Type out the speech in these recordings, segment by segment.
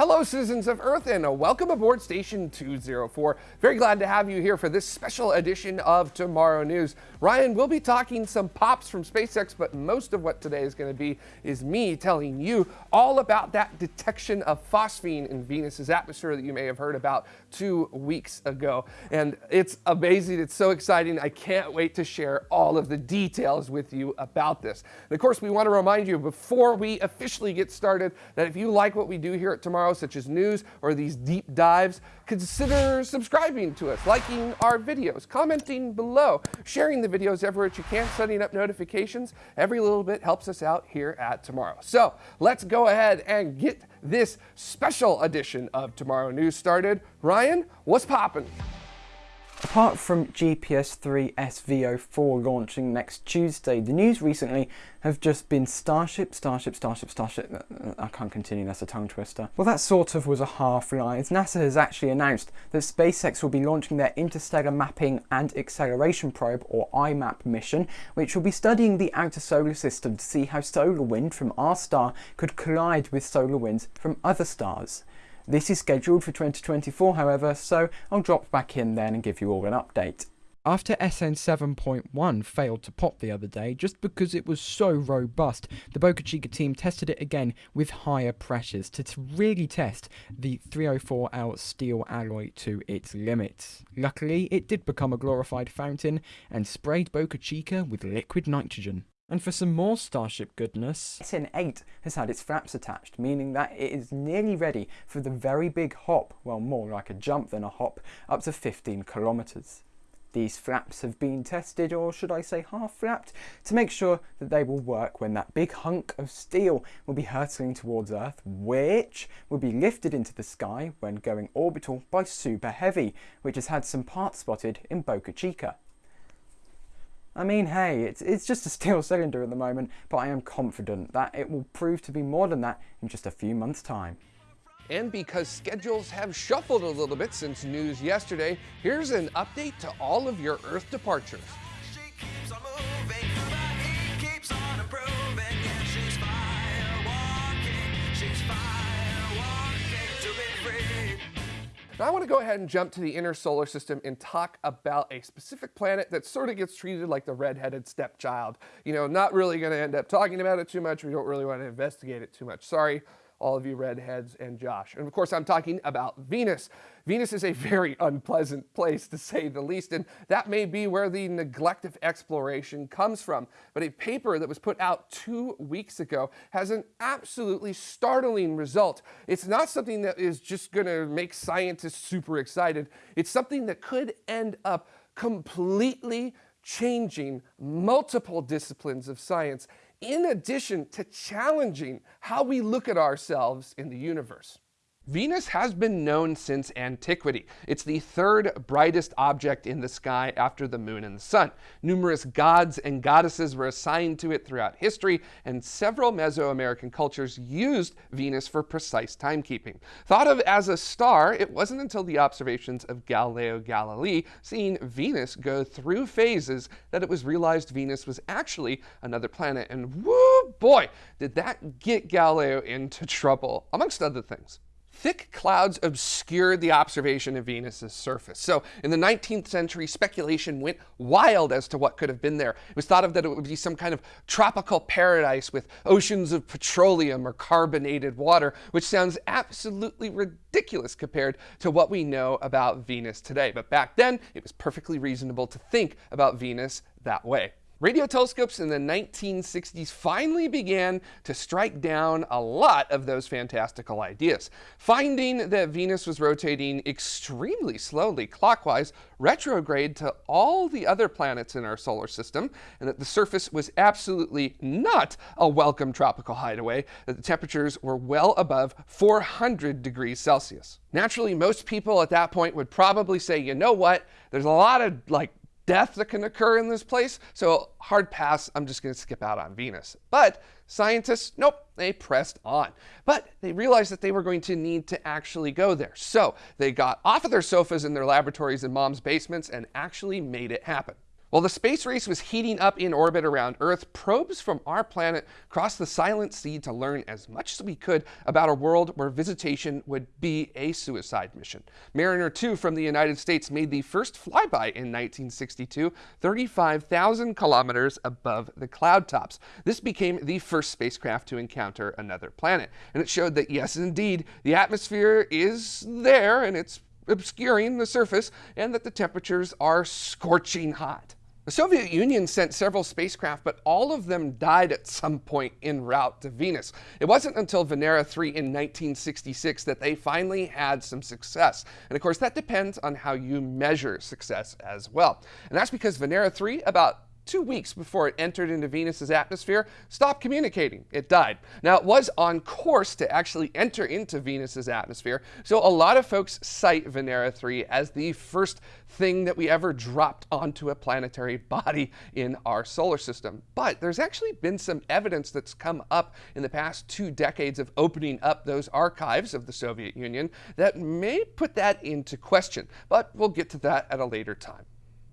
Hello, citizens of Earth, and uh, welcome aboard Station 204. Very glad to have you here for this special edition of Tomorrow News. Ryan, we'll be talking some pops from SpaceX, but most of what today is going to be is me telling you all about that detection of phosphine in Venus's atmosphere that you may have heard about two weeks ago. And it's amazing. It's so exciting. I can't wait to share all of the details with you about this. And of course, we want to remind you before we officially get started that if you like what we do here at Tomorrow such as news or these deep dives, consider subscribing to us, liking our videos, commenting below, sharing the videos everywhere you can, setting up notifications. Every little bit helps us out here at Tomorrow. So let's go ahead and get this special edition of Tomorrow News started. Ryan, what's popping? Apart from GPS-3 SV04 launching next Tuesday, the news recently have just been Starship, Starship, Starship, Starship. Uh, uh, I can't continue, that's a tongue twister. Well, that sort of was a half lie, as NASA has actually announced that SpaceX will be launching their Interstellar Mapping and Acceleration Probe, or IMAP mission, which will be studying the outer solar system to see how solar wind from our star could collide with solar winds from other stars. This is scheduled for 2024 however, so I'll drop back in then and give you all an update. After SN 7.1 failed to pop the other day just because it was so robust, the Boca Chica team tested it again with higher pressures to, really test the 304L steel alloy to its limits. Luckily, it did become a glorified fountain and sprayed Boca Chica with liquid nitrogen. And for some more Starship goodness, SN8 has had its flaps attached, meaning that it is nearly ready for the very big hop, well more like a jump than a hop, up to 15 kilometres. These flaps have been tested, or should I say half flapped, to make sure that they will work when that big hunk of steel will be hurtling towards Earth, which will be lifted into the sky when going orbital by Super Heavy, which has had some parts spotted in Boca Chica. I mean, hey, it's, it's just a steel cylinder at the moment, but I am confident that it will prove to be more than that in just a few months' time. And because schedules have shuffled a little bit since news yesterday, here's an update to all of your Earth departures. Now I want to go ahead and jump to the inner solar system and talk about a specific planet that sort of gets treated like the redheaded stepchild. You know, not really going to end up talking about it too much. We don't really want to investigate it too much. Sorry, all of you redheads and Josh. And of course, I'm talking about Venus. Venus is a very unpleasant place to say the least, and that may be where the neglect of exploration comes from. But a paper that was put out two weeks ago has an absolutely startling result. It's not something that is just going to make scientists super excited. It's something that could end up completely changing multiple disciplines of science in addition to challenging how we look at ourselves in the universe. Venus has been known since antiquity. It's the third brightest object in the sky after the moon and the sun. Numerous gods and goddesses were assigned to it throughout history, and several Mesoamerican cultures used Venus for precise timekeeping. Thought of as a star, it wasn't until the observations of Galileo Galilei seeing Venus go through phases that it was realized Venus was actually another planet. And whoo boy, did that get Galileo into trouble, amongst other things. Thick clouds obscured the observation of Venus's surface. So in the 19th century, speculation went wild as to what could have been there. It was thought of that it would be some kind of tropical paradise with oceans of petroleum or carbonated water, which sounds absolutely ridiculous compared to what we know about Venus today. But back then, it was perfectly reasonable to think about Venus that way. Radio telescopes in the 1960s finally began to strike down a lot of those fantastical ideas. Finding that Venus was rotating extremely slowly clockwise, retrograde to all the other planets in our solar system, and that the surface was absolutely not a welcome tropical hideaway, that the temperatures were well above 400 degrees Celsius. Naturally, most people at that point would probably say, you know what, there's a lot of like death that can occur in this place. So hard pass, I'm just going to skip out on Venus. But scientists, nope, they pressed on. But they realized that they were going to need to actually go there. So they got off of their sofas in their laboratories in mom's basements and actually made it happen. While the space race was heating up in orbit around Earth, probes from our planet crossed the Silent Sea to learn as much as we could about a world where visitation would be a suicide mission. Mariner 2 from the United States made the first flyby in 1962, 35,000 kilometers above the cloud tops. This became the first spacecraft to encounter another planet, and it showed that yes, indeed, the atmosphere is there and it's obscuring the surface, and that the temperatures are scorching hot. The Soviet Union sent several spacecraft, but all of them died at some point en route to Venus. It wasn't until Venera 3 in 1966 that they finally had some success. And of course, that depends on how you measure success as well. And that's because Venera 3, about two weeks before it entered into Venus's atmosphere, stopped communicating. It died. Now, it was on course to actually enter into Venus's atmosphere, so a lot of folks cite Venera 3 as the first thing that we ever dropped onto a planetary body in our solar system. But there's actually been some evidence that's come up in the past two decades of opening up those archives of the Soviet Union that may put that into question. But we'll get to that at a later time.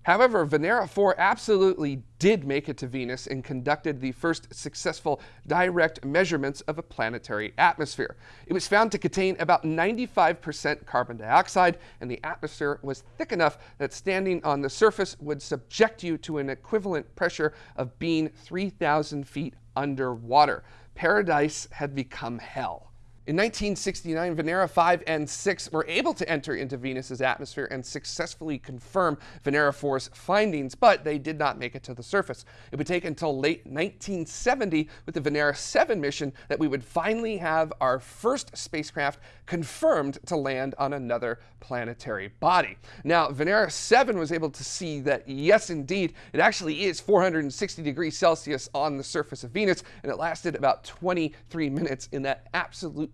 However, Venera 4 absolutely did make it to Venus and conducted the first successful direct measurements of a planetary atmosphere. It was found to contain about 95% carbon dioxide, and the atmosphere was thick enough that standing on the surface would subject you to an equivalent pressure of being 3,000 feet underwater. Paradise had become hell. In 1969, Venera 5 and 6 were able to enter into Venus's atmosphere and successfully confirm Venera 4's findings, but they did not make it to the surface. It would take until late 1970 with the Venera 7 mission that we would finally have our first spacecraft confirmed to land on another planetary body. Now, Venera 7 was able to see that, yes, indeed, it actually is 460 degrees Celsius on the surface of Venus, and it lasted about 23 minutes in that absolute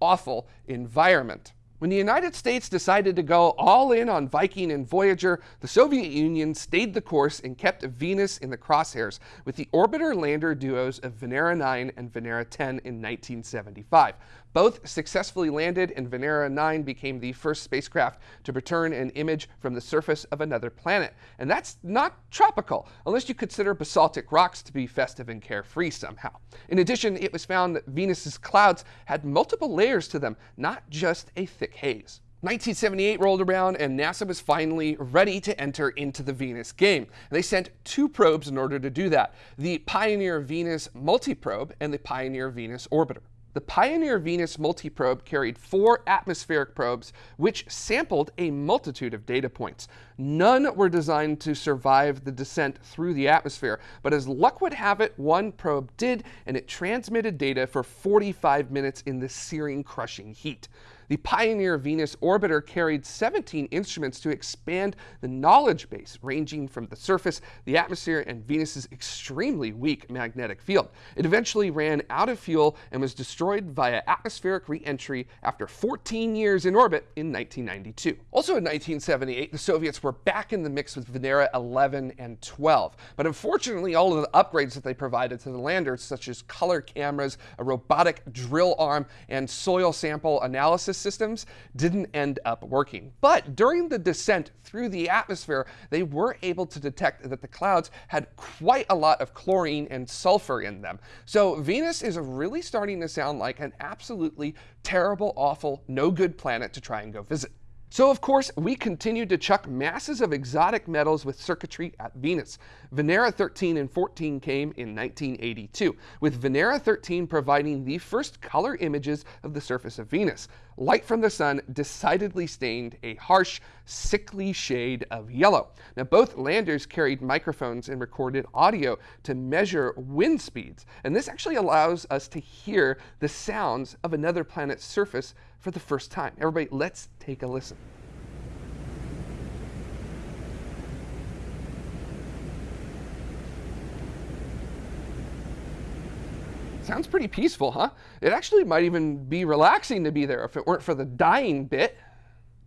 awful environment. When the United States decided to go all in on Viking and Voyager, the Soviet Union stayed the course and kept Venus in the crosshairs with the orbiter-lander duos of Venera 9 and Venera 10 in 1975. Both successfully landed, and Venera 9 became the first spacecraft to return an image from the surface of another planet. And that's not tropical, unless you consider basaltic rocks to be festive and carefree somehow. In addition, it was found that Venus's clouds had multiple layers to them, not just a thick haze. 1978 rolled around and NASA was finally ready to enter into the Venus game. They sent two probes in order to do that, the Pioneer Venus Multiprobe and the Pioneer Venus Orbiter. The Pioneer Venus multiprobe carried four atmospheric probes, which sampled a multitude of data points. None were designed to survive the descent through the atmosphere, but as luck would have it, one probe did, and it transmitted data for 45 minutes in the searing, crushing heat. The Pioneer Venus orbiter carried 17 instruments to expand the knowledge base, ranging from the surface, the atmosphere, and Venus's extremely weak magnetic field. It eventually ran out of fuel and was destroyed via atmospheric re-entry after 14 years in orbit in 1992. Also in 1978, the Soviets were back in the mix with Venera 11 and 12. But unfortunately, all of the upgrades that they provided to the landers, such as color cameras, a robotic drill arm, and soil sample analysis systems didn't end up working. But during the descent through the atmosphere, they were able to detect that the clouds had quite a lot of chlorine and sulfur in them. So Venus is really starting to sound like an absolutely terrible, awful, no good planet to try and go visit. So of course, we continued to chuck masses of exotic metals with circuitry at Venus. Venera 13 and 14 came in 1982, with Venera 13 providing the first color images of the surface of Venus. Light from the sun decidedly stained a harsh, sickly shade of yellow. Now both landers carried microphones and recorded audio to measure wind speeds, and this actually allows us to hear the sounds of another planet's surface for the first time. Everybody, let's take a listen. Sounds pretty peaceful, huh? It actually might even be relaxing to be there if it weren't for the dying bit.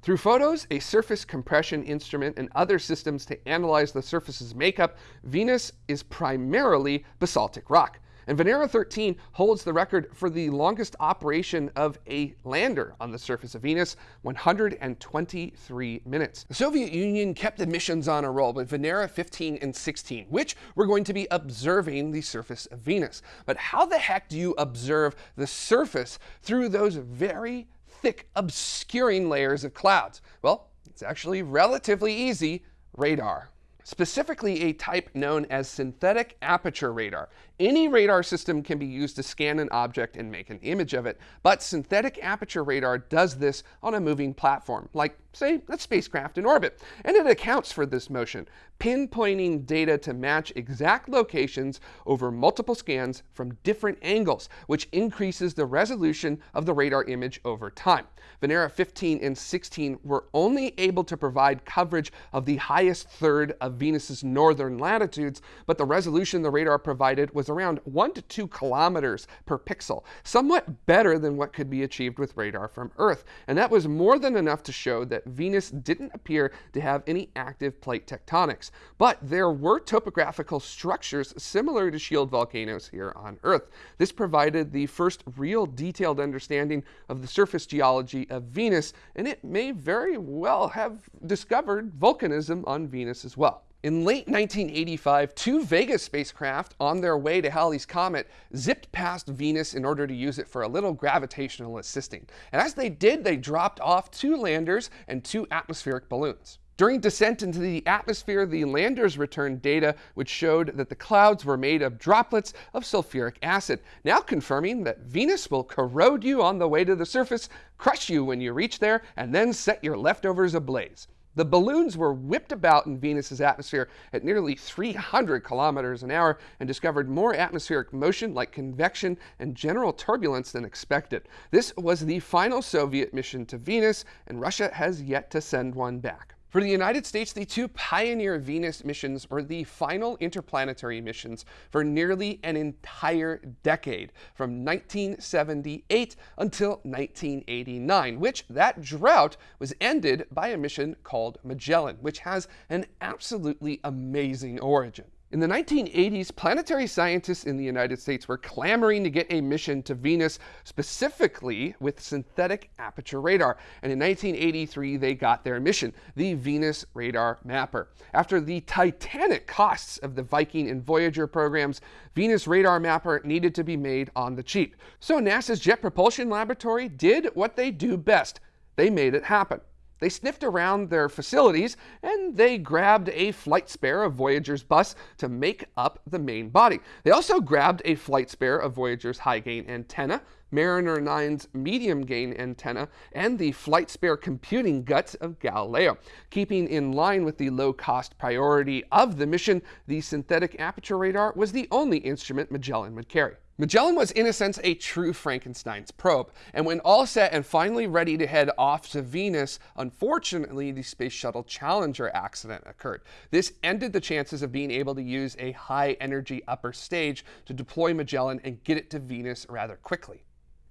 Through photos, a surface compression instrument, and other systems to analyze the surface's makeup, Venus is primarily basaltic rock. And Venera 13 holds the record for the longest operation of a lander on the surface of Venus, 123 minutes. The Soviet Union kept the missions on a roll with Venera 15 and 16, which were going to be observing the surface of Venus. But how the heck do you observe the surface through those very thick, obscuring layers of clouds? Well, it's actually relatively easy radar specifically a type known as synthetic aperture radar. Any radar system can be used to scan an object and make an image of it, but synthetic aperture radar does this on a moving platform, like, say, a spacecraft in orbit, and it accounts for this motion, pinpointing data to match exact locations over multiple scans from different angles, which increases the resolution of the radar image over time. Venera 15 and 16 were only able to provide coverage of the highest third of Venus's northern latitudes, but the resolution the radar provided was around 1 to 2 kilometers per pixel, somewhat better than what could be achieved with radar from Earth. And that was more than enough to show that Venus didn't appear to have any active plate tectonics. But there were topographical structures similar to shield volcanoes here on Earth. This provided the first real detailed understanding of the surface geology of Venus, and it may very well have discovered volcanism on Venus as well. In late 1985, two Vega spacecraft on their way to Halley's Comet zipped past Venus in order to use it for a little gravitational assisting. And as they did, they dropped off two landers and two atmospheric balloons. During descent into the atmosphere, the landers returned data which showed that the clouds were made of droplets of sulfuric acid, now confirming that Venus will corrode you on the way to the surface, crush you when you reach there, and then set your leftovers ablaze. The balloons were whipped about in Venus's atmosphere at nearly 300 kilometers an hour and discovered more atmospheric motion like convection and general turbulence than expected. This was the final Soviet mission to Venus, and Russia has yet to send one back. For the United States, the two Pioneer Venus missions were the final interplanetary missions for nearly an entire decade, from 1978 until 1989, which that drought was ended by a mission called Magellan, which has an absolutely amazing origin. In the 1980s, planetary scientists in the United States were clamoring to get a mission to Venus, specifically with synthetic aperture radar. And in 1983, they got their mission, the Venus Radar Mapper. After the titanic costs of the Viking and Voyager programs, Venus Radar Mapper needed to be made on the cheap. So NASA's Jet Propulsion Laboratory did what they do best. They made it happen. They sniffed around their facilities and they grabbed a flight spare of Voyager's bus to make up the main body. They also grabbed a flight spare of Voyager's high gain antenna, Mariner 9's medium gain antenna, and the flight spare computing guts of Galileo. Keeping in line with the low cost priority of the mission, the synthetic aperture radar was the only instrument Magellan would carry. Magellan was in a sense a true Frankenstein's probe, and when all set and finally ready to head off to Venus, unfortunately the Space Shuttle Challenger accident occurred. This ended the chances of being able to use a high energy upper stage to deploy Magellan and get it to Venus rather quickly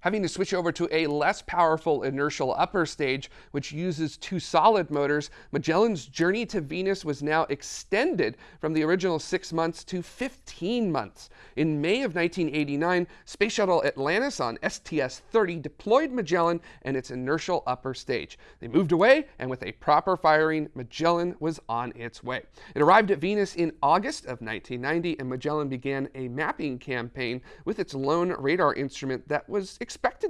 having to switch over to a less powerful inertial upper stage, which uses two solid motors, Magellan's journey to Venus was now extended from the original six months to 15 months. In May of 1989, Space Shuttle Atlantis on STS-30 deployed Magellan and its inertial upper stage. They moved away, and with a proper firing, Magellan was on its way. It arrived at Venus in August of 1990, and Magellan began a mapping campaign with its lone radar instrument that was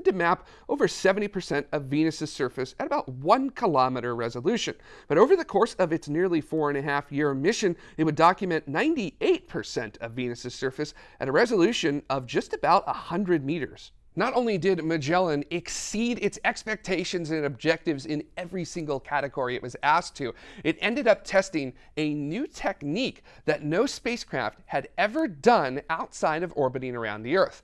to map over 70% of Venus's surface at about one kilometer resolution. But over the course of its nearly four and a half year mission, it would document 98% of Venus's surface at a resolution of just about 100 meters. Not only did Magellan exceed its expectations and objectives in every single category it was asked to, it ended up testing a new technique that no spacecraft had ever done outside of orbiting around the Earth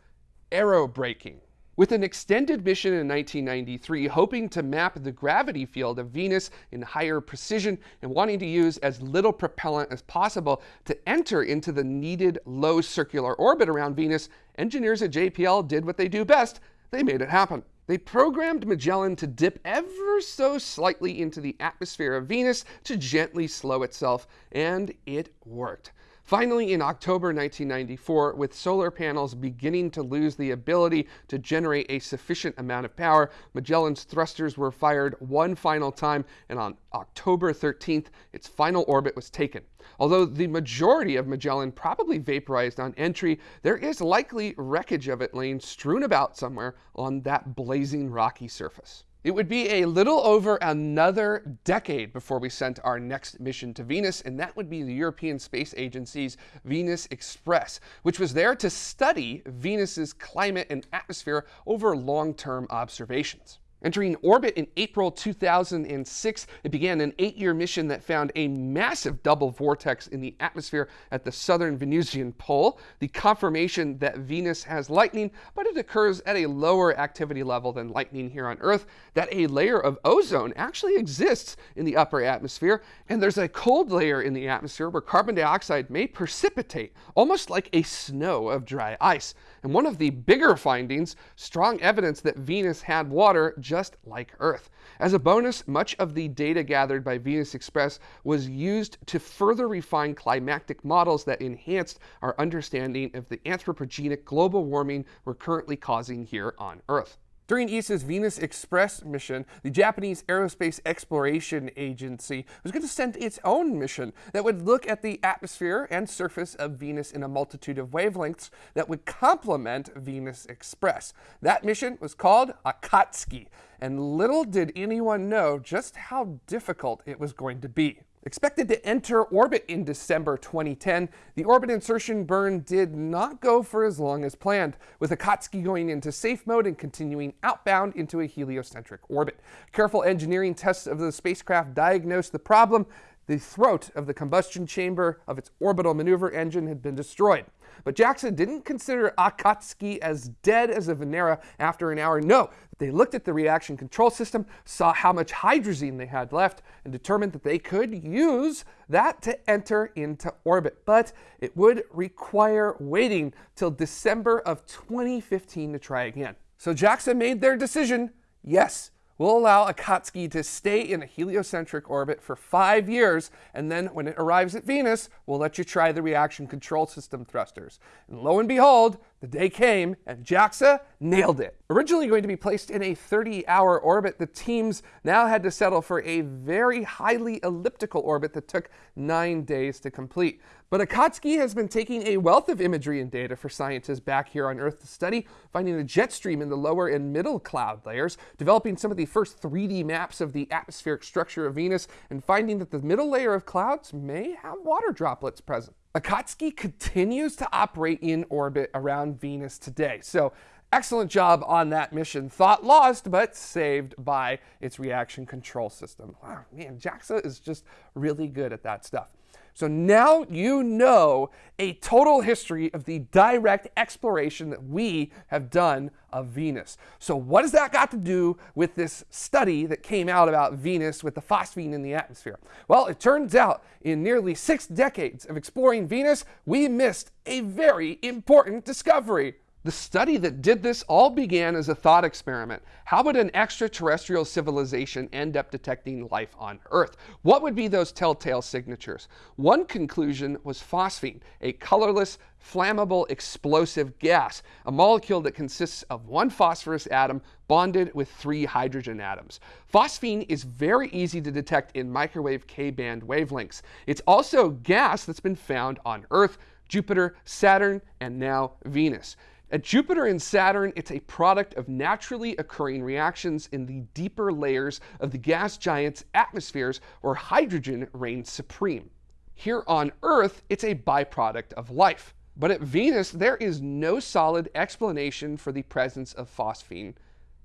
aerobraking. With an extended mission in 1993, hoping to map the gravity field of Venus in higher precision and wanting to use as little propellant as possible to enter into the needed low circular orbit around Venus, engineers at JPL did what they do best they made it happen. They programmed Magellan to dip ever so slightly into the atmosphere of Venus to gently slow itself, and it worked. Finally, in October 1994, with solar panels beginning to lose the ability to generate a sufficient amount of power, Magellan's thrusters were fired one final time, and on October 13th, its final orbit was taken. Although the majority of Magellan probably vaporized on entry, there is likely wreckage of it laying strewn about somewhere on that blazing rocky surface. It would be a little over another decade before we sent our next mission to Venus, and that would be the European Space Agency's Venus Express, which was there to study Venus's climate and atmosphere over long-term observations. Entering orbit in April 2006, it began an eight-year mission that found a massive double vortex in the atmosphere at the southern Venusian pole, the confirmation that Venus has lightning, but it occurs at a lower activity level than lightning here on Earth, that a layer of ozone actually exists in the upper atmosphere, and there's a cold layer in the atmosphere where carbon dioxide may precipitate, almost like a snow of dry ice. And one of the bigger findings, strong evidence that Venus had water just like Earth. As a bonus, much of the data gathered by Venus Express was used to further refine climatic models that enhanced our understanding of the anthropogenic global warming we're currently causing here on Earth. During ESA's Venus Express mission, the Japanese Aerospace Exploration Agency was going to send its own mission that would look at the atmosphere and surface of Venus in a multitude of wavelengths that would complement Venus Express. That mission was called Akatsuki, and little did anyone know just how difficult it was going to be. Expected to enter orbit in December 2010, the orbit insertion burn did not go for as long as planned, with Akatsuki going into safe mode and continuing outbound into a heliocentric orbit. Careful engineering tests of the spacecraft diagnosed the problem. The throat of the combustion chamber of its orbital maneuver engine had been destroyed. But JAXA didn't consider Akatsuki as dead as a Venera after an hour. No, they looked at the reaction control system, saw how much hydrazine they had left, and determined that they could use that to enter into orbit. But it would require waiting till December of 2015 to try again. So JAXA made their decision. Yes, We'll allow Akatsuki to stay in a heliocentric orbit for five years, and then when it arrives at Venus, we'll let you try the reaction control system thrusters. And lo and behold, the day came, and JAXA nailed it. Originally going to be placed in a 30-hour orbit, the teams now had to settle for a very highly elliptical orbit that took nine days to complete. But Akatsuki has been taking a wealth of imagery and data for scientists back here on Earth to study, finding a jet stream in the lower and middle cloud layers, developing some of the first 3D maps of the atmospheric structure of Venus, and finding that the middle layer of clouds may have water droplets present. Akatsuki continues to operate in orbit around Venus today. So excellent job on that mission. Thought lost, but saved by its reaction control system. Wow, man, JAXA is just really good at that stuff. So now you know a total history of the direct exploration that we have done of Venus. So what has that got to do with this study that came out about Venus with the phosphine in the atmosphere? Well, it turns out in nearly six decades of exploring Venus, we missed a very important discovery. The study that did this all began as a thought experiment. How would an extraterrestrial civilization end up detecting life on Earth? What would be those telltale signatures? One conclusion was phosphine, a colorless, flammable, explosive gas, a molecule that consists of one phosphorus atom bonded with three hydrogen atoms. Phosphine is very easy to detect in microwave K-band wavelengths. It's also gas that's been found on Earth, Jupiter, Saturn, and now Venus. At Jupiter and Saturn, it's a product of naturally occurring reactions in the deeper layers of the gas giant's atmospheres where hydrogen reigns supreme. Here on Earth, it's a byproduct of life. But at Venus, there is no solid explanation for the presence of phosphine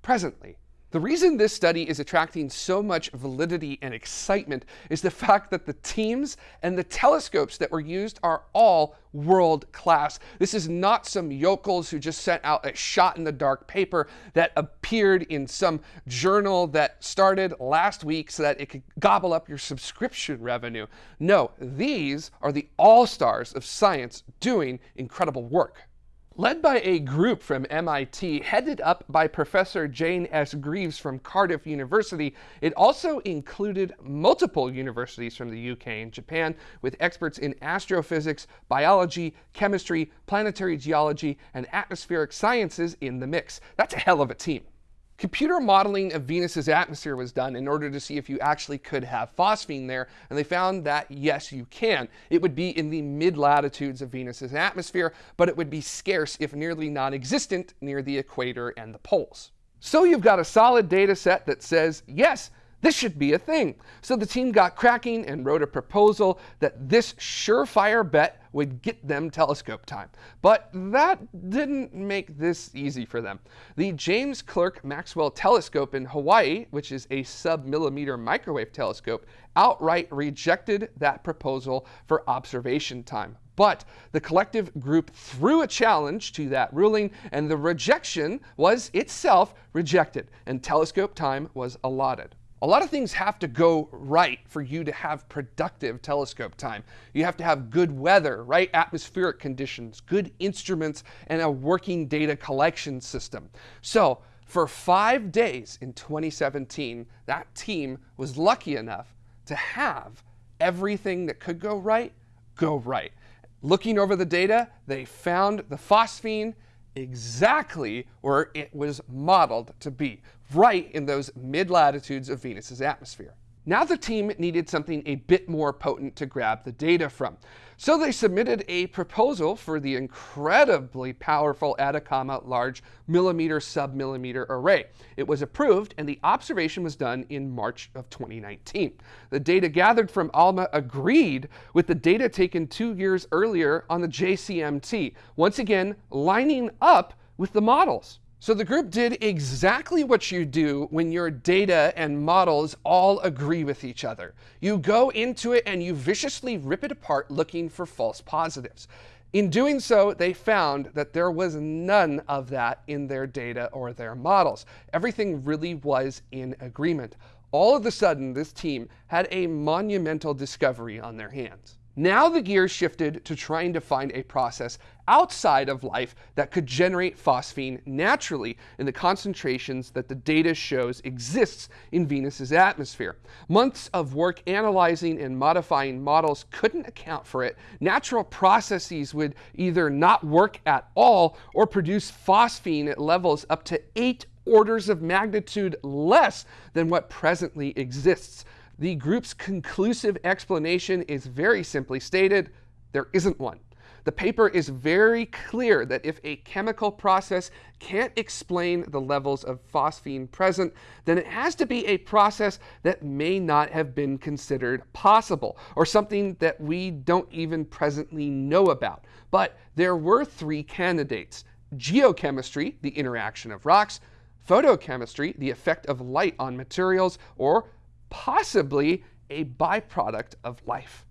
presently. The reason this study is attracting so much validity and excitement is the fact that the teams and the telescopes that were used are all world class. This is not some yokels who just sent out a shot in the dark paper that appeared in some journal that started last week so that it could gobble up your subscription revenue. No, these are the all stars of science doing incredible work. Led by a group from MIT, headed up by Professor Jane S. Greaves from Cardiff University, it also included multiple universities from the UK and Japan with experts in astrophysics, biology, chemistry, planetary geology, and atmospheric sciences in the mix. That's a hell of a team. Computer modeling of Venus's atmosphere was done in order to see if you actually could have phosphine there, and they found that yes, you can. It would be in the mid-latitudes of Venus's atmosphere, but it would be scarce if nearly non-existent near the equator and the poles. So you've got a solid data set that says, yes, this should be a thing. So the team got cracking and wrote a proposal that this surefire bet would get them telescope time. But that didn't make this easy for them. The James Clerk Maxwell Telescope in Hawaii, which is a sub-millimeter microwave telescope, outright rejected that proposal for observation time. But the collective group threw a challenge to that ruling, and the rejection was itself rejected, and telescope time was allotted. A lot of things have to go right for you to have productive telescope time. You have to have good weather, right atmospheric conditions, good instruments, and a working data collection system. So for five days in 2017, that team was lucky enough to have everything that could go right, go right. Looking over the data, they found the phosphine exactly where it was modeled to be, right in those mid-latitudes of Venus's atmosphere. Now the team needed something a bit more potent to grab the data from. So they submitted a proposal for the incredibly powerful Atacama Large Millimeter Submillimeter Array. It was approved and the observation was done in March of 2019. The data gathered from ALMA agreed with the data taken two years earlier on the JCMT, once again lining up with the models. So the group did exactly what you do when your data and models all agree with each other. You go into it and you viciously rip it apart looking for false positives. In doing so, they found that there was none of that in their data or their models. Everything really was in agreement. All of a sudden, this team had a monumental discovery on their hands. Now the gears shifted to trying to find a process outside of life that could generate phosphine naturally in the concentrations that the data shows exists in Venus's atmosphere. Months of work analyzing and modifying models couldn't account for it. Natural processes would either not work at all or produce phosphine at levels up to eight orders of magnitude less than what presently exists. The group's conclusive explanation is very simply stated, there isn't one. The paper is very clear that if a chemical process can't explain the levels of phosphine present, then it has to be a process that may not have been considered possible, or something that we don't even presently know about. But there were three candidates. Geochemistry, the interaction of rocks, photochemistry, the effect of light on materials, or possibly a byproduct of life.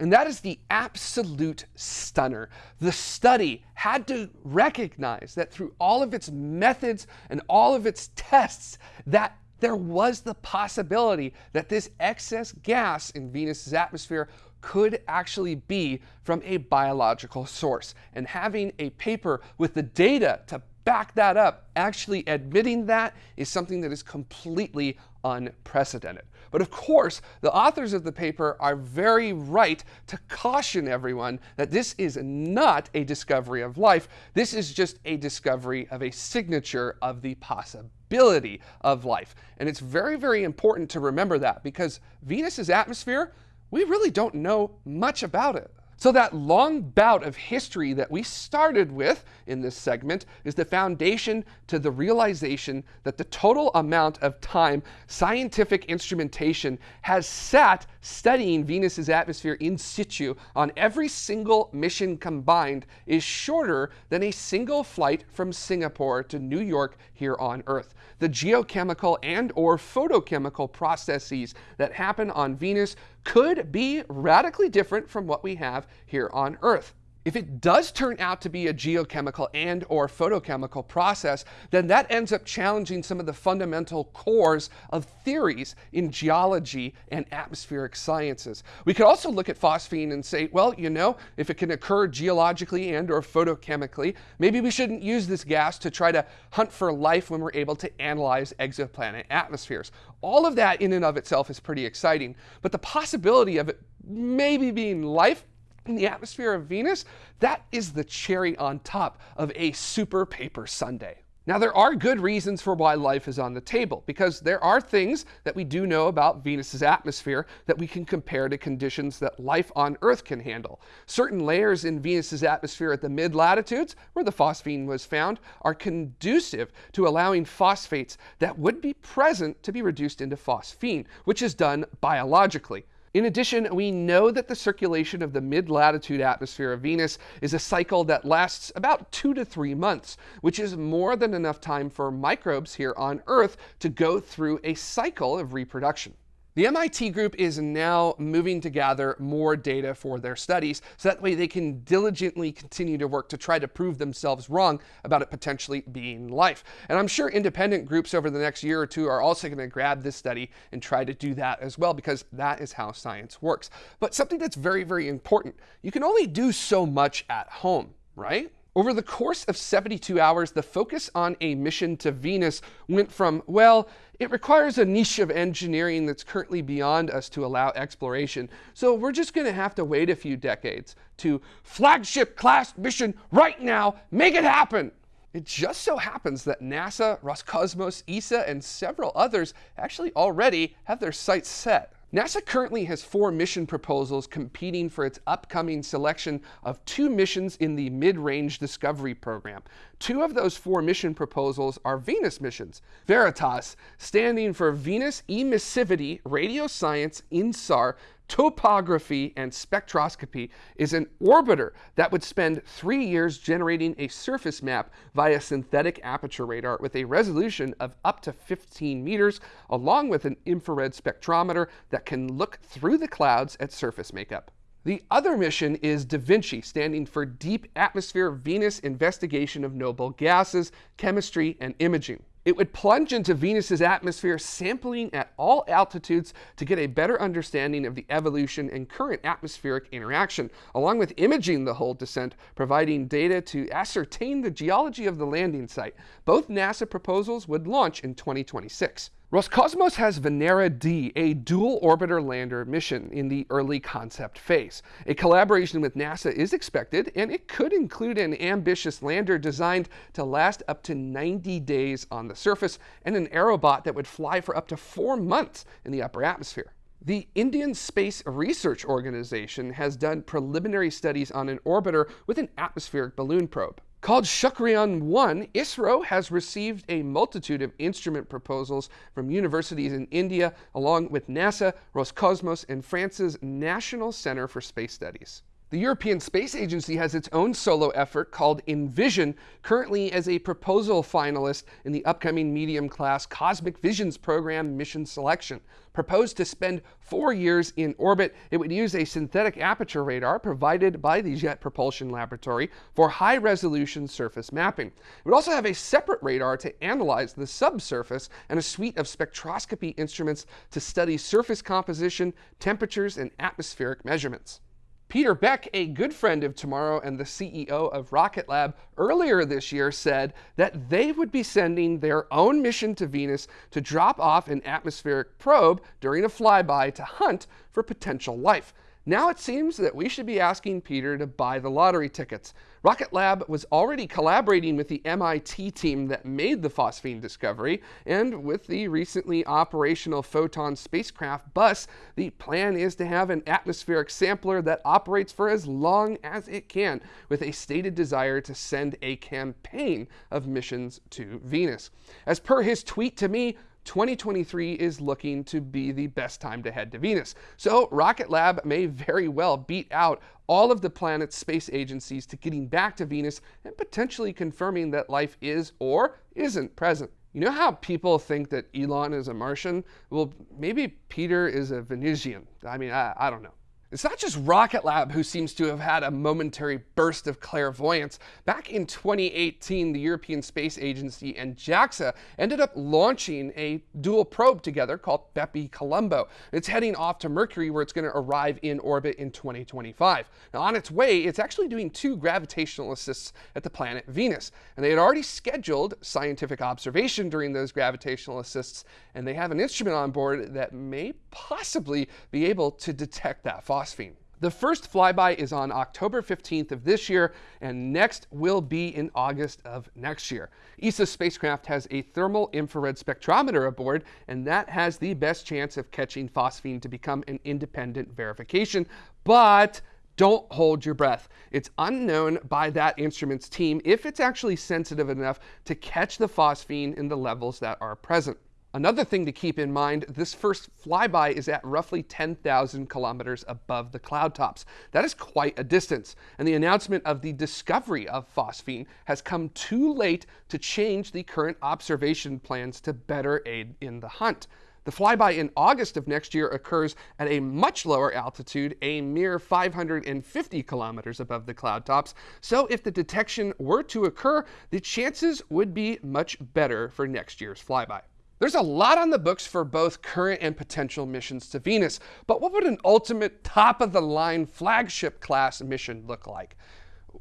And that is the absolute stunner. The study had to recognize that through all of its methods and all of its tests, that there was the possibility that this excess gas in Venus's atmosphere could actually be from a biological source. And having a paper with the data to back that up, actually admitting that is something that is completely unprecedented. But of course, the authors of the paper are very right to caution everyone that this is not a discovery of life. This is just a discovery of a signature of the possibility of life. And it's very, very important to remember that because Venus's atmosphere, we really don't know much about it. So that long bout of history that we started with in this segment is the foundation to the realization that the total amount of time scientific instrumentation has sat studying Venus's atmosphere in situ on every single mission combined is shorter than a single flight from Singapore to New York here on Earth. The geochemical and or photochemical processes that happen on Venus could be radically different from what we have here on Earth. If it does turn out to be a geochemical and or photochemical process, then that ends up challenging some of the fundamental cores of theories in geology and atmospheric sciences. We could also look at phosphine and say, well, you know, if it can occur geologically and or photochemically, maybe we shouldn't use this gas to try to hunt for life when we're able to analyze exoplanet atmospheres. All of that in and of itself is pretty exciting, but the possibility of it maybe being life in the atmosphere of Venus, that is the cherry on top of a super paper sundae. Now, there are good reasons for why life is on the table, because there are things that we do know about Venus's atmosphere that we can compare to conditions that life on Earth can handle. Certain layers in Venus's atmosphere at the mid latitudes, where the phosphine was found, are conducive to allowing phosphates that would be present to be reduced into phosphine, which is done biologically. In addition, we know that the circulation of the mid-latitude atmosphere of Venus is a cycle that lasts about two to three months, which is more than enough time for microbes here on Earth to go through a cycle of reproduction. The MIT group is now moving to gather more data for their studies so that way they can diligently continue to work to try to prove themselves wrong about it potentially being life. And I'm sure independent groups over the next year or two are also going to grab this study and try to do that as well because that is how science works. But something that's very, very important, you can only do so much at home, right? Over the course of 72 hours, the focus on a mission to Venus went from, well, it requires a niche of engineering that's currently beyond us to allow exploration, so we're just going to have to wait a few decades, to flagship class mission right now, make it happen! It just so happens that NASA, Roscosmos, ESA, and several others actually already have their sights set. NASA currently has four mission proposals competing for its upcoming selection of two missions in the Mid-Range Discovery Program. Two of those four mission proposals are Venus missions. Veritas, standing for Venus Emissivity Radio Science INSAR topography and spectroscopy is an orbiter that would spend three years generating a surface map via synthetic aperture radar with a resolution of up to 15 meters, along with an infrared spectrometer that can look through the clouds at surface makeup. The other mission is Da Vinci, standing for Deep Atmosphere Venus Investigation of Noble Gases, Chemistry, and Imaging. It would plunge into Venus's atmosphere, sampling at all altitudes to get a better understanding of the evolution and current atmospheric interaction, along with imaging the whole descent, providing data to ascertain the geology of the landing site. Both NASA proposals would launch in 2026. Roscosmos has Venera D, a dual orbiter lander mission in the early concept phase. A collaboration with NASA is expected, and it could include an ambitious lander designed to last up to 90 days on the surface and an aerobot that would fly for up to four months in the upper atmosphere. The Indian Space Research Organization has done preliminary studies on an orbiter with an atmospheric balloon probe. Called Shukrayaan 1, ISRO has received a multitude of instrument proposals from universities in India, along with NASA, Roscosmos, and France's National Center for Space Studies. The European Space Agency has its own solo effort called Envision, currently as a proposal finalist in the upcoming medium class Cosmic Visions program mission selection. Proposed to spend four years in orbit, it would use a synthetic aperture radar provided by the Jet Propulsion Laboratory for high resolution surface mapping. It would also have a separate radar to analyze the subsurface and a suite of spectroscopy instruments to study surface composition, temperatures, and atmospheric measurements. Peter Beck, a good friend of Tomorrow and the CEO of Rocket Lab, earlier this year said that they would be sending their own mission to Venus to drop off an atmospheric probe during a flyby to hunt for potential life. Now it seems that we should be asking Peter to buy the lottery tickets. Rocket Lab was already collaborating with the MIT team that made the phosphine discovery, and with the recently operational Photon spacecraft bus, the plan is to have an atmospheric sampler that operates for as long as it can, with a stated desire to send a campaign of missions to Venus. As per his tweet to me, 2023 is looking to be the best time to head to Venus. So Rocket Lab may very well beat out all of the planet's space agencies to getting back to Venus and potentially confirming that life is or isn't present. You know how people think that Elon is a Martian? Well, maybe Peter is a Venusian. I mean, I, I don't know. It's not just Rocket Lab who seems to have had a momentary burst of clairvoyance. Back in 2018, the European Space Agency and JAXA ended up launching a dual probe together called Bepi Colombo. It's heading off to Mercury where it's going to arrive in orbit in 2025. Now, on its way, it's actually doing two gravitational assists at the planet Venus. And they had already scheduled scientific observation during those gravitational assists, and they have an instrument on board that may possibly be able to detect that phosphine. The first flyby is on October 15th of this year, and next will be in August of next year. ESA's spacecraft has a thermal infrared spectrometer aboard, and that has the best chance of catching phosphine to become an independent verification. But don't hold your breath. It's unknown by that instrument's team if it's actually sensitive enough to catch the phosphine in the levels that are present. Another thing to keep in mind, this first flyby is at roughly 10,000 kilometers above the cloud tops. That is quite a distance, and the announcement of the discovery of phosphine has come too late to change the current observation plans to better aid in the hunt. The flyby in August of next year occurs at a much lower altitude, a mere 550 kilometers above the cloud tops. So if the detection were to occur, the chances would be much better for next year's flyby. There's a lot on the books for both current and potential missions to Venus, but what would an ultimate top of the line flagship class mission look like?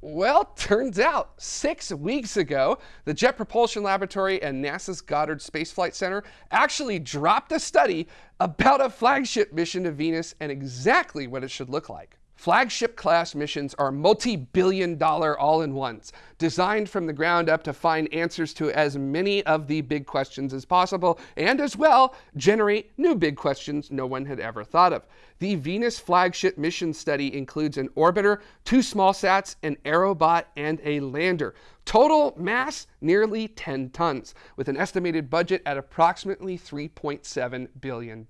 Well, turns out six weeks ago, the Jet Propulsion Laboratory and NASA's Goddard Space Flight Center actually dropped a study about a flagship mission to Venus and exactly what it should look like. Flagship class missions are multi-billion dollar all-in-ones, designed from the ground up to find answers to as many of the big questions as possible, and as well, generate new big questions no one had ever thought of. The Venus flagship mission study includes an orbiter, two small sats, an aerobot, and a lander. Total mass, nearly 10 tons, with an estimated budget at approximately $3.7 billion.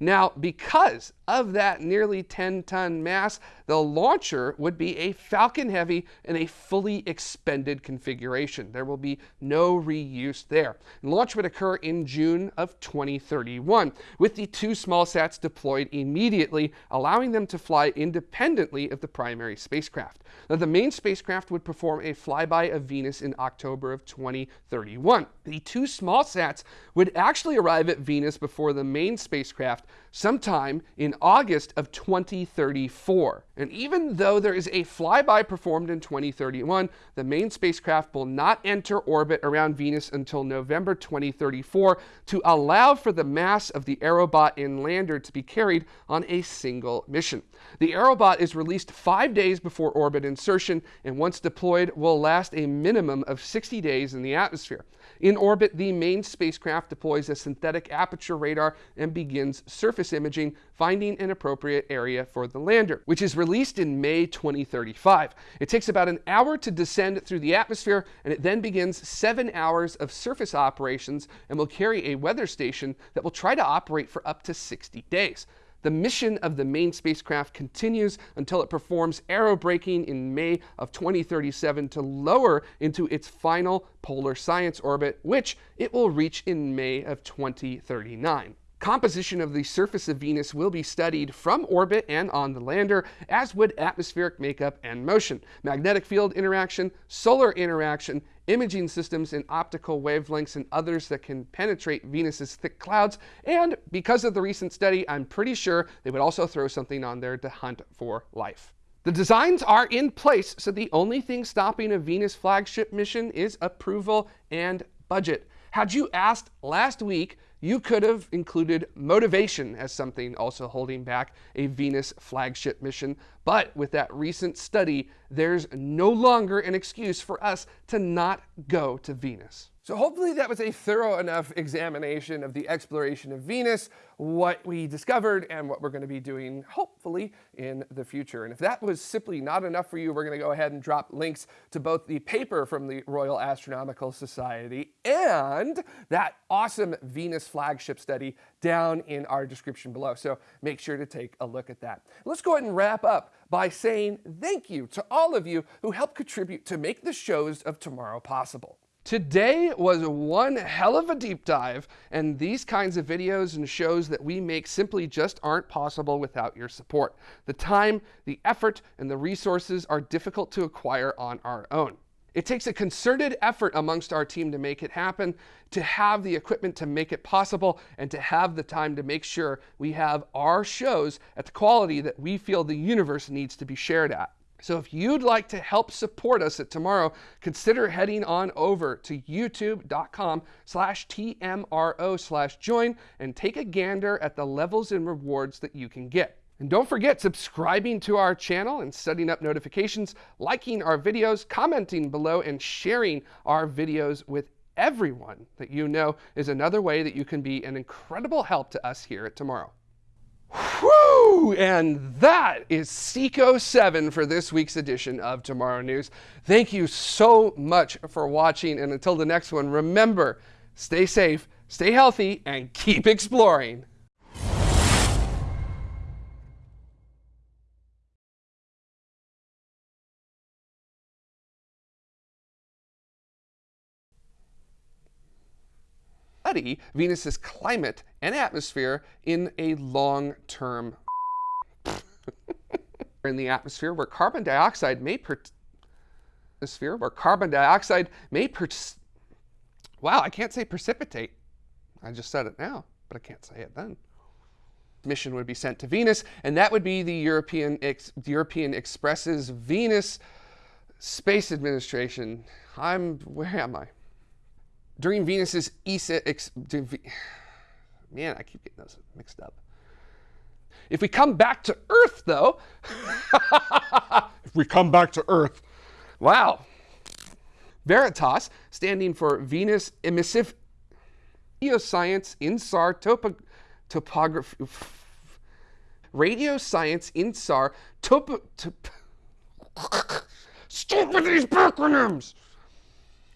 Now, because of that nearly 10 ton mass, the launcher would be a Falcon Heavy in a fully expended configuration. There will be no reuse there. launch would occur in June of 2031, with the two small sats deployed immediately, allowing them to fly independently of the primary spacecraft. Now, the main spacecraft would perform a flyby of Venus in October of 2031. The two small sats would actually arrive at Venus before the main spacecraft sometime in August of 2034. And even though there is a flyby performed in 2031, the main spacecraft will not enter orbit around Venus until November 2034 to allow for the mass of the aerobot and lander to be carried on a single mission. The aerobot is released five days before orbit insertion and once deployed will last a minimum of 60 days in the atmosphere. In orbit, the main spacecraft deploys a synthetic aperture radar and begins surface imaging, finding an appropriate area for the lander, which is released in May 2035. It takes about an hour to descend through the atmosphere, and it then begins seven hours of surface operations and will carry a weather station that will try to operate for up to 60 days. The mission of the main spacecraft continues until it performs aerobraking in May of 2037 to lower into its final polar science orbit, which it will reach in May of 2039. Composition of the surface of Venus will be studied from orbit and on the lander, as would atmospheric makeup and motion, magnetic field interaction, solar interaction, imaging systems in optical wavelengths and others that can penetrate Venus's thick clouds. And because of the recent study, I'm pretty sure they would also throw something on there to hunt for life. The designs are in place, so the only thing stopping a Venus flagship mission is approval and budget. Had you asked last week, you could have included motivation as something also holding back a Venus flagship mission. But with that recent study, there's no longer an excuse for us to not go to Venus. So hopefully that was a thorough enough examination of the exploration of Venus, what we discovered, and what we're going to be doing, hopefully, in the future. And if that was simply not enough for you, we're going to go ahead and drop links to both the paper from the Royal Astronomical Society and that awesome Venus flagship study down in our description below. So make sure to take a look at that. Let's go ahead and wrap up by saying thank you to all of you who helped contribute to make the shows of tomorrow possible. Today was one hell of a deep dive, and these kinds of videos and shows that we make simply just aren't possible without your support. The time, the effort, and the resources are difficult to acquire on our own. It takes a concerted effort amongst our team to make it happen, to have the equipment to make it possible, and to have the time to make sure we have our shows at the quality that we feel the universe needs to be shared at. So if you'd like to help support us at Tomorrow, consider heading on over to youtube.com slash TMRO slash join and take a gander at the levels and rewards that you can get. And don't forget subscribing to our channel and setting up notifications, liking our videos, commenting below, and sharing our videos with everyone that you know is another way that you can be an incredible help to us here at Tomorrow. Whew! And that is Seco 7 for this week's edition of Tomorrow News. Thank you so much for watching. And until the next one, remember stay safe, stay healthy, and keep exploring. Study Venus's climate and atmosphere in a long-term in the atmosphere where carbon dioxide may per atmosphere where carbon dioxide may per wow I can't say precipitate. I just said it now but I can't say it then. Mission would be sent to Venus and that would be the European Ex European Express's Venus Space Administration. I'm where am I during Venus's ESA, man, I keep getting those mixed up. If we come back to Earth, though, if we come back to Earth, wow. Veritas, standing for Venus Emissive Radioscience INSAR Topo, Topography. Radio Science INSAR Topo. Top, stupid these acronyms!